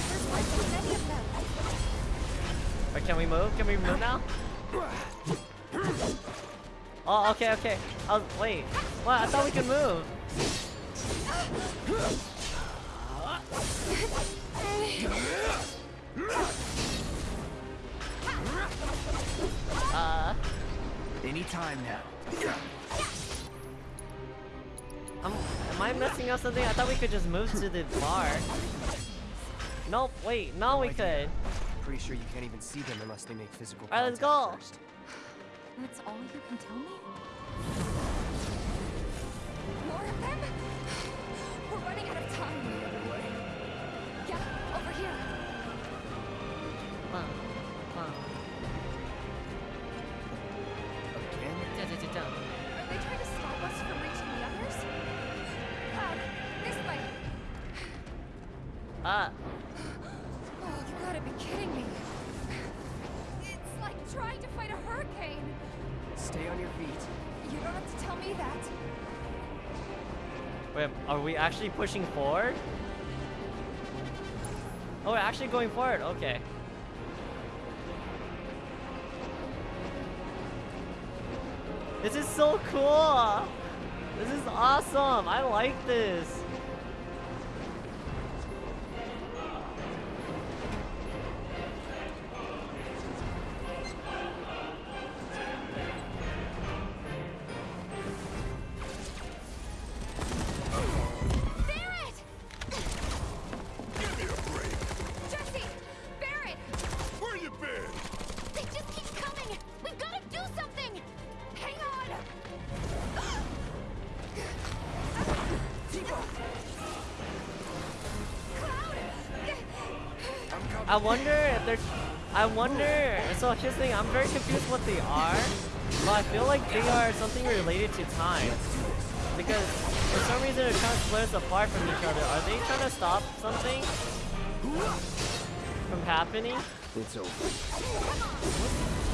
Can we move? Can we move now? Oh, okay, okay. Oh, wait. What? I thought we could move. Uh, Anytime now. I'm, am I messing up something? I thought we could just move to the bar. Nope, wait, no we could. Pretty sure you can't even see them unless they make physical Alright, let's go. first. That's all you can tell me? Actually pushing forward? Oh, we're actually going forward, okay. This is so cool! This is awesome! I like this! I wonder if they're. I wonder. So here's the thing. I'm very confused what they are, but I feel like they are something related to time. Because for some reason they're trying to split us apart from each other. Are they trying to stop something from happening? It's over.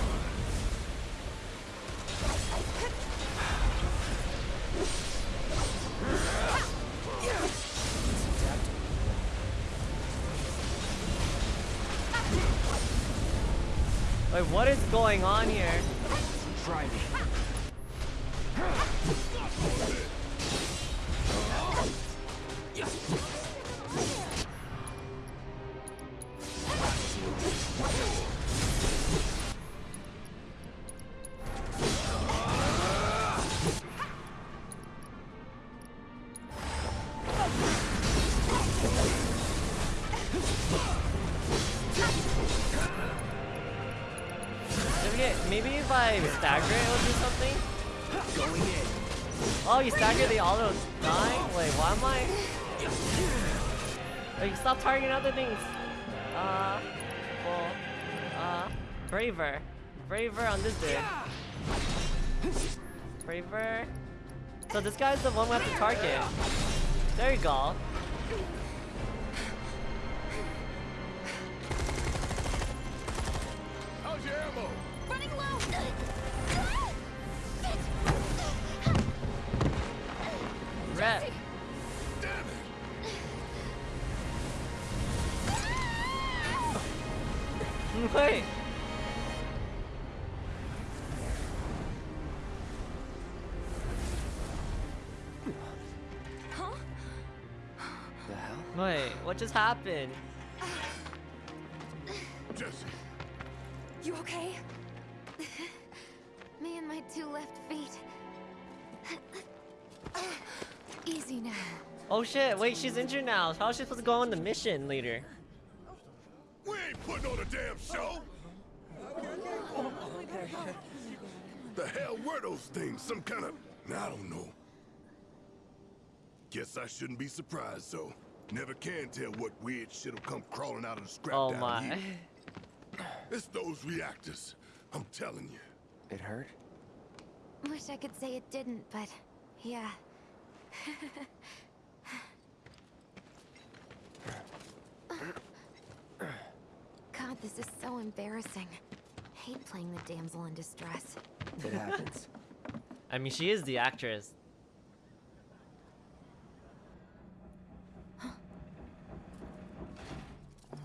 On here? Guy's the one we have to target. There you go. Just happened? Jessie, You okay? Me and my two left feet. Easy now. Oh shit, wait, she's injured now. How is she supposed to go on the mission later? We ain't putting on a damn show. the hell were those things? Some kind of... I don't know. Guess I shouldn't be surprised, though. Never can tell what weird shit'll come crawling out of the scrap Oh down my. here. It's those reactors. I'm telling you. It hurt? Wish I could say it didn't, but yeah. God, this is so embarrassing. Hate playing the damsel in distress. It happens. I mean, she is the actress.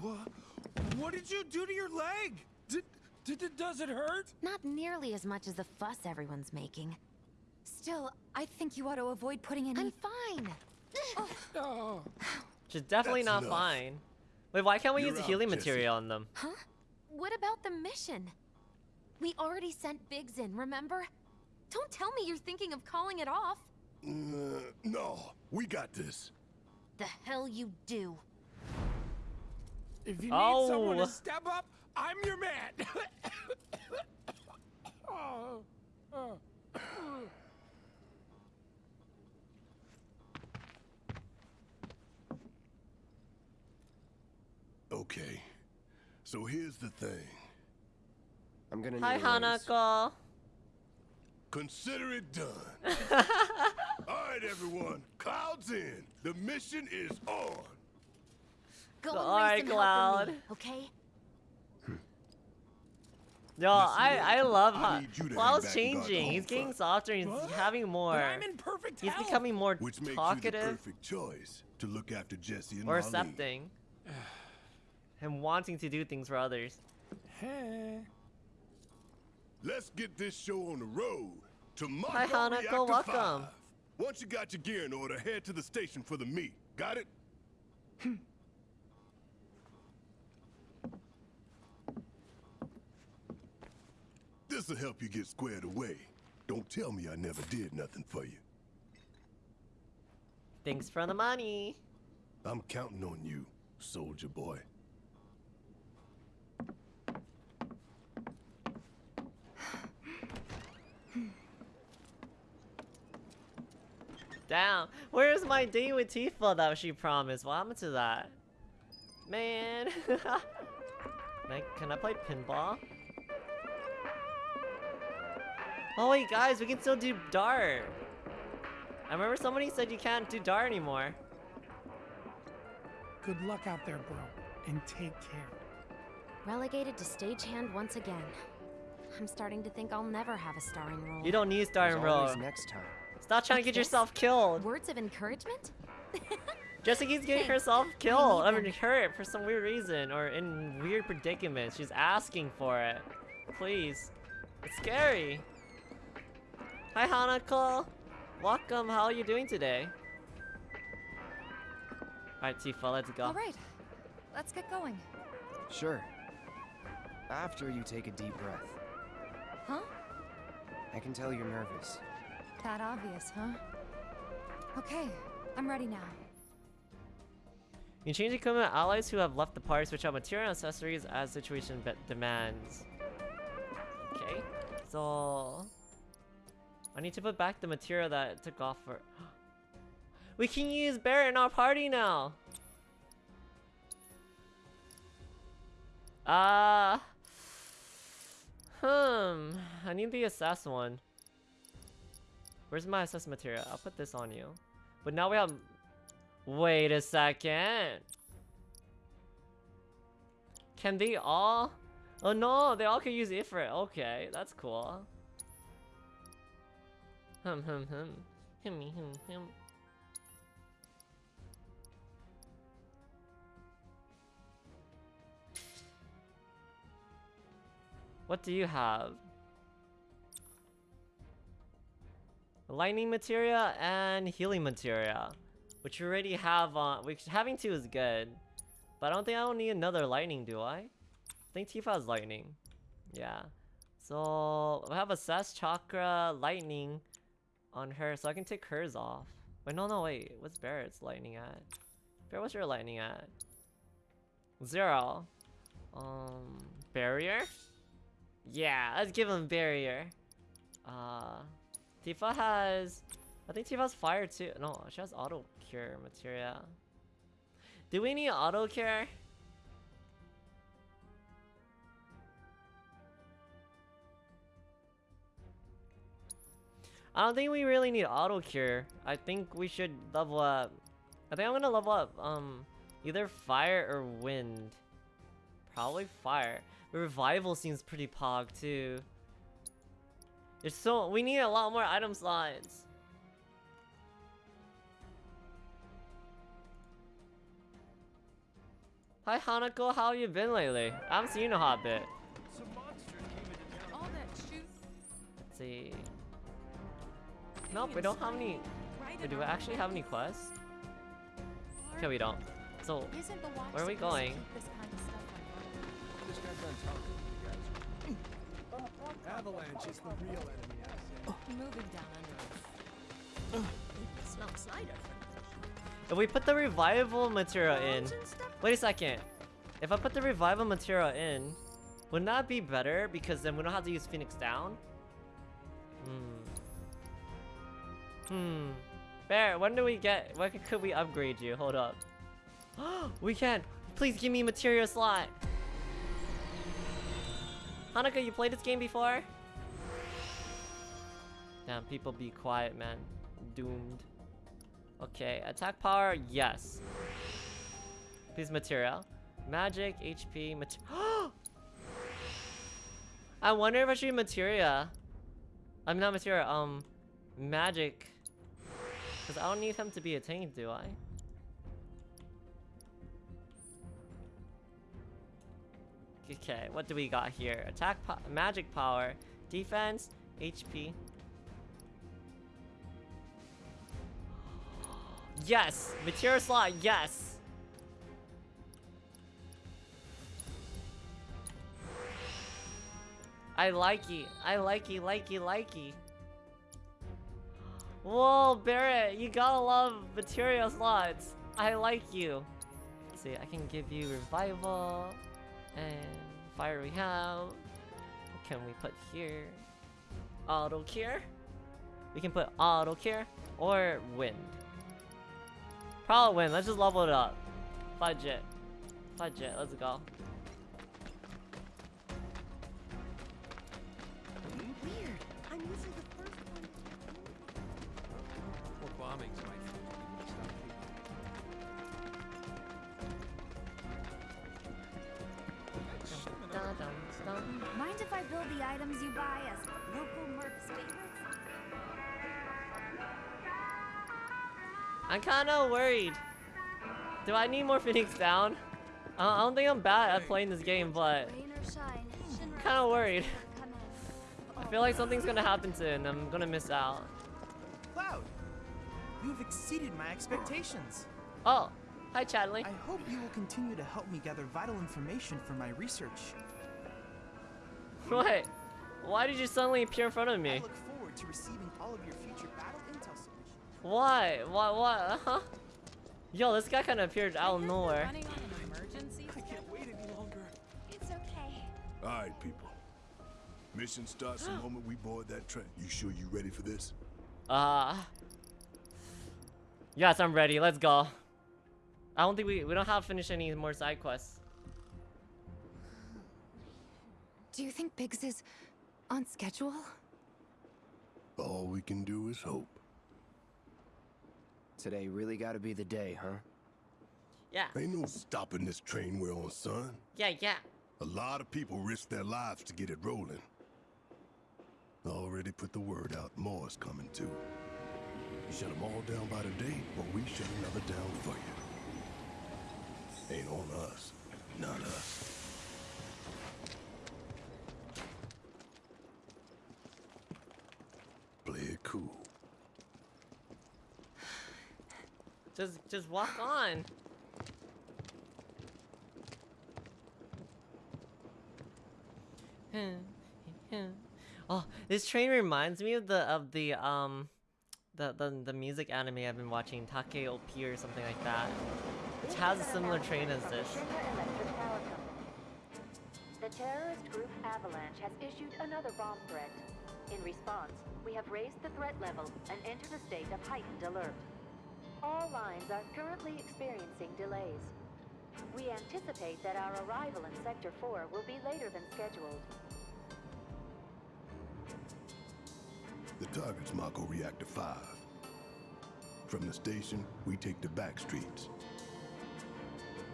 What? What did you do to your leg? Did, did does it hurt? Not nearly as much as the fuss everyone's making. Still, I think you ought to avoid putting any. I'm fine. Oh. She's definitely That's not enough. fine. Wait, why can't we You're use the out, healing Jessie. material on them? Huh? What about the mission? We already sent Biggs in, remember? Don't tell me you're thinking of calling it off. Uh, no, we got this. The hell you do. If you need someone Oh. to step up, I'm your man. oh. Oh. Okay. So here's the thing. I'm gonna Hi, need a raise. Hanako. Consider it done. All right, everyone. Cloud's in. The mission is on. Go So, and alright, raise some hell for me, Cloud. okay? Hmm. Yo, I I love I how need you to hang Cloud's back and guard the changing. He's getting softer. He's having more. I'm in perfect He's becoming more Which makes you the talkative perfect choice to look after Jessie and or Marlene. accepting, and wanting to do things for others. Hey. Let's get this show on the road. To Hi, Hanako, welcome. 5. Once you got your gear in order, head to the station for the meet. Got it? Hmm. This'll help you get squared away. Don't tell me I never did nothing for you. Thanks for the money. I'm counting on you, soldier boy. Damn. Where's my date with Tifa that she promised? What happened to that? Man. can, I, can I play pinball? Oh wait, guys, we can still do dart. I remember somebody said you can't do dart anymore. Good luck out there, bro, and take care. Relegated to stagehand once again. I'm starting to think I'll never have a starring role. You don't need a starring role. next time. Stop trying to get this? yourself killed. Words of encouragement? Jessica's getting Thanks. herself killed. I need mean, hurt for some weird reason or in weird predicaments. She's asking for it. Please. It's scary. Hi, Hanako. Welcome. How are you doing today? Alright, Tifa, let's go. All right, let's get going. Sure. After you take a deep breath. Huh? I can tell you're nervous. That obvious, huh? Okay, I'm ready now. You change equipment allies who have left the party switch out material and accessories as situation demands. Okay, so I need to put back the material that took off for. we can use Barret in our party now. Uh Hmm. I need the assess one. Where's my assess material? I'll put this on you. But now we have Wait a second. Can they all? Oh no, they all can use Ifrit. Okay, that's cool. Hum hum hum. Him him him. What do you have? Lightning materia and healing materia. Which you already have on. Which having two is good. But I don't think I don't need another lightning, do I? I think Tifa has lightning. Yeah. So we have a Assess Chakra Lightning on her, so I can take hers off. Wait, no, no, wait. What's Barret's lightning at? Barret, what's your lightning at? Zero. Um, barrier? Yeah, let's give him barrier. Uh, Tifa has... I think Tifa has fire too. No, she has auto cure materia. Do we need auto cure? I don't think we really need auto cure. I think we should level up. I think I'm gonna level up um either fire or wind. Probably fire. Revival seems pretty pog too. There's so we need a lot more item slots. Hi Hanako, how you been lately? I haven't seen you in a hot bit. All that shoot. Let's see. Nope, we don't have any. Wait, do we actually have any quests? Okay, we don't. So, Isn't the watch where are we going? keep this kind of stuff Just got done talking to you guys. Avalanche is the real enemy, I say. Moving down under us. It's cider. If we put the revival material in, wait a second. If I put the revival material in, wouldn't that be better? Because then we don't have to use Phoenix down. Hmm. Bear, when do we get? When could we upgrade you? Hold up. we can. Please give me material slot. Hanukkah, you played this game before? Damn, people be quiet, man. Doomed. Okay, attack power, yes. Please material. Magic, HP, material. I wonder if I should do materia. I'm not materia, um, magic. Because I don't need him to be attained, do I? Okay, what do we got here? Attack, po magic power, defense, HP. Yes! Material slot, yes! I likey, I likey, likey, likey. Whoa, Barret, you gotta love material slots. I like you. Let's see, I can give you revival and fire we have. What can we put here? Auto cure. We can put auto cure or wind. Probably wind. Let's just level it up. Fudge it. Fudge it. Let's go. Bombings might stop Dun, dun, dun. Mind if I build the items you buy as local mercs favorites? I'm kind of worried. Do I need more Phoenix down? I I don't think I'm bad at playing this game, but Rain or kind of worried. I feel like something's gonna happen soon. I'm gonna miss out. Cloud, you have exceeded my expectations. Oh, hi Chadley. I hope you will continue to help me gather vital information for my research. What? Why did you suddenly appear in front of I me? look forward to receiving all of your future battle intel submissions. Why? What? What? Huh? Yo, this guy kind of appeared out of nowhere. Running on an emergency? I can't wait any longer. It's okay. All right, people. Mission starts the moment we board that train. You sure you ready for this? Uh. Yes, I'm ready. Let's go. I don't think we we don't have to finish any more side quests. Do you think Biggs is on schedule? All we can do is hope. Today really gotta be the day, huh? Yeah. Ain't no stopping this train we're on, son. Yeah, yeah. A lot of people risk their lives to get it rolling. Already put the word out, more is coming too. You shut them all down by today, or we shut another down for you. Ain't on us, not us. Play it cool. Just just walk on. oh, this train reminds me of the of the um the, the the music anime I've been watching, Takt Op or something like that, which has a similar train as this. The terrorist group Avalanche has issued another bomb threat. In response, we have raised the threat level and entered a state of heightened alert. All lines are currently experiencing delays. We anticipate that our arrival in Sector 4 will be later than scheduled. The target's Mako Reactor 5. From the station, we take the back streets.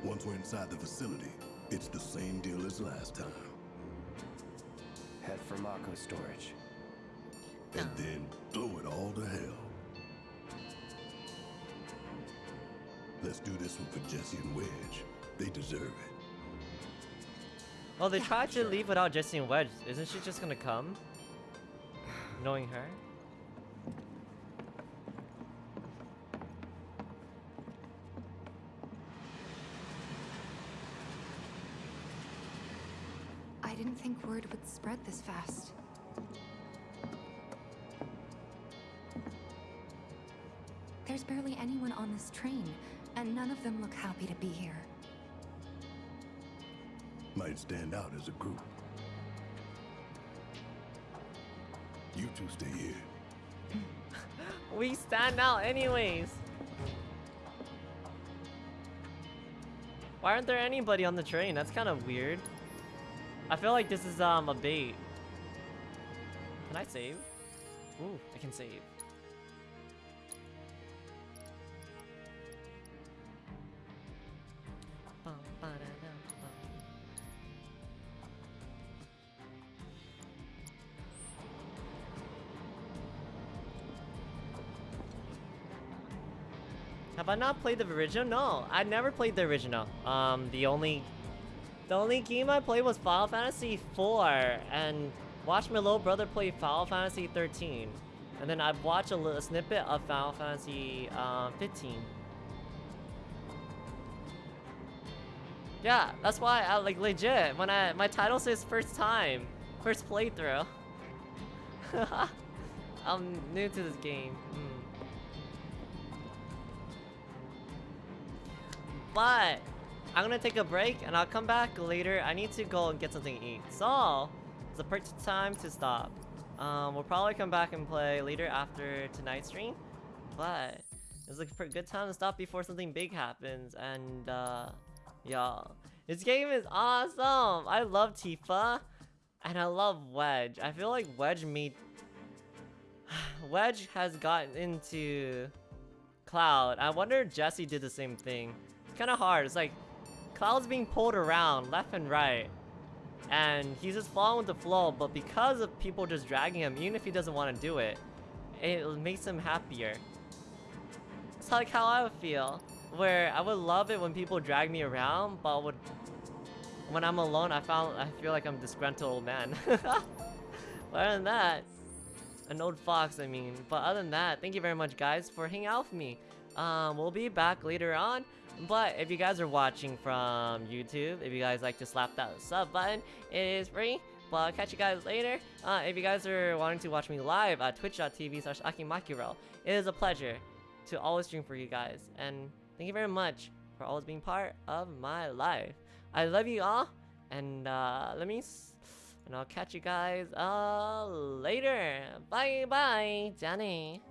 Once we're inside the facility, it's the same deal as last time. Head for Mako storage. And then blow it all to hell. Let's do this one for Jessie and Wedge. They deserve it. Oh, they tried to leave without Jessie and Wedge. Isn't she just gonna come? Knowing her? I didn't think word would spread this fast. There's barely anyone on this train, and none of them look happy to be here. Might stand out as a group. You two stay here. We stand out anyways. Why aren't there anybody on the train? That's kind of weird. I feel like this is um a bait. Can I save? Ooh, I can save. Have I not played the original? No, I never played the original. Um, the only, the only game I played was Final Fantasy IV, and watched my little brother play Final Fantasy 13, and then I've watched a little snippet of Final Fantasy uh, 15. Yeah, that's why I like legit when I my title says first time, first playthrough. I'm new to this game. Hmm. But I'm gonna take a break and I'll come back later. I need to go and get something to eat. So it's a perfect time to stop. Um, we'll probably come back and play later after tonight's stream. But it's a good time to stop before something big happens. And uh, y'all, this game is awesome. I love Tifa and I love Wedge. I feel like Wedge made Wedge has gotten into Cloud. I wonder if Jessie did the same thing. It's kind of hard. It's like Cloud's being pulled around left and right. And he's just following the flow, but because of people just dragging him, even if he doesn't want to do it, it makes him happier. It's like how I would feel. Where I would love it when people drag me around, but would when I'm alone, I found I feel like I'm a disgruntled old man. other than that, an old fox, I mean. But other than that, thank you very much, guys, for hanging out with me. Um, we'll be back later on. But if you guys are watching from YouTube, if you guys like to slap that sub button, it is free. But I'll catch you guys later. Uh, if you guys are wanting to watch me live at twitch.tv slash akimakiro, it is a pleasure to always stream for you guys. And thank you very much for always being part of my life. I love you all. And uh, let me... and I'll catch you guys uh, later. Bye bye, Johnny.